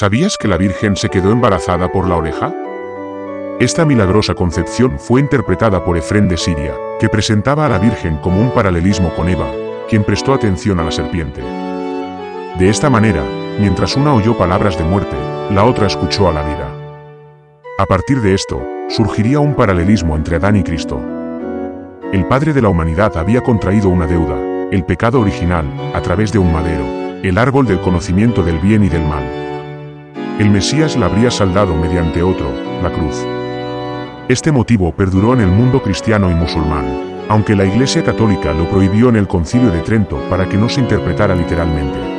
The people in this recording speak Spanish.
¿Sabías que la Virgen se quedó embarazada por la oreja? Esta milagrosa concepción fue interpretada por Efrén de Siria, que presentaba a la Virgen como un paralelismo con Eva, quien prestó atención a la serpiente. De esta manera, mientras una oyó palabras de muerte, la otra escuchó a la vida. A partir de esto, surgiría un paralelismo entre Adán y Cristo. El Padre de la humanidad había contraído una deuda, el pecado original, a través de un madero, el árbol del conocimiento del bien y del mal. El Mesías la habría saldado mediante otro, la cruz. Este motivo perduró en el mundo cristiano y musulmán, aunque la Iglesia Católica lo prohibió en el Concilio de Trento para que no se interpretara literalmente.